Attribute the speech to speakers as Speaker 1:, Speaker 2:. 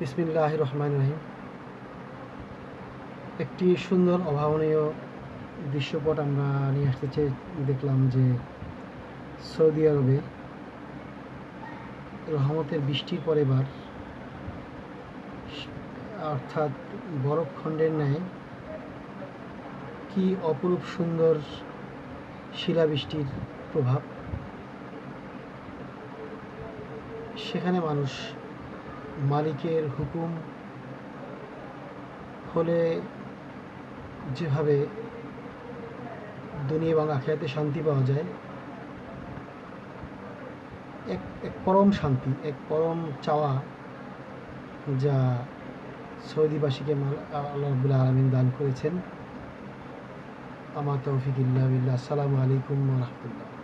Speaker 1: বিসমিল্লাহ রহমান রহিম। একটি সুন্দর, অভাবনীয় দৃশ্যপট আমরা নিয়ে আসতে চেয়ে দেখলাম যে সৌদি আরবে রহমতের বৃষ্টির পর এবার অর্থাৎ বরফখণ্ডের ন্যায় কি অপরূপ সুন্দর শিলাবৃষ্টির প্রভাব। সেখানে মানুষ মালিকের হুকুম হলে যেভাবে দুনিয়া এবং আখেরাতে শান্তি পাওয়া যায়, এক এক পরম শান্তি, এক পরম চাওয়া যা সৌদিবাসীকে মাল- আল্লাহ রবুল্লা আলমিন দান করেছেন। আমার তৌফিক ইল্লা বিল্লাহ। আসসালামু আলাইকুম রহমতুল্লাহ।